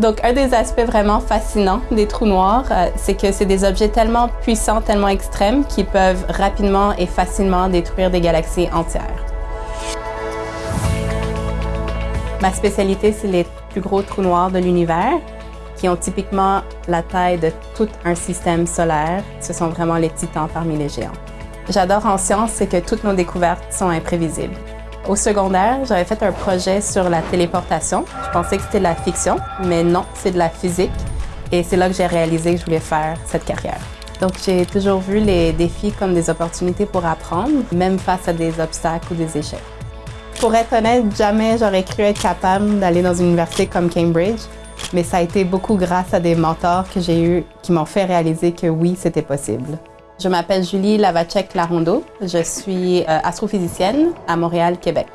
Donc, un des aspects vraiment fascinants des trous noirs, euh, c'est que c'est des objets tellement puissants, tellement extrêmes, qu'ils peuvent rapidement et facilement détruire des galaxies entières. Ma spécialité, c'est les plus gros trous noirs de l'univers, qui ont typiquement la taille de tout un système solaire. Ce sont vraiment les titans parmi les géants. J'adore en science, c'est que toutes nos découvertes sont imprévisibles. Au secondaire, j'avais fait un projet sur la téléportation. Je pensais que c'était de la fiction, mais non, c'est de la physique. Et c'est là que j'ai réalisé que je voulais faire cette carrière. Donc, j'ai toujours vu les défis comme des opportunités pour apprendre, même face à des obstacles ou des échecs. Pour être honnête, jamais j'aurais cru être capable d'aller dans une université comme Cambridge, mais ça a été beaucoup grâce à des mentors que j'ai eus qui m'ont fait réaliser que oui, c'était possible. Je m'appelle Julie Lavacek-Larondo. Je suis euh, astrophysicienne à Montréal, Québec.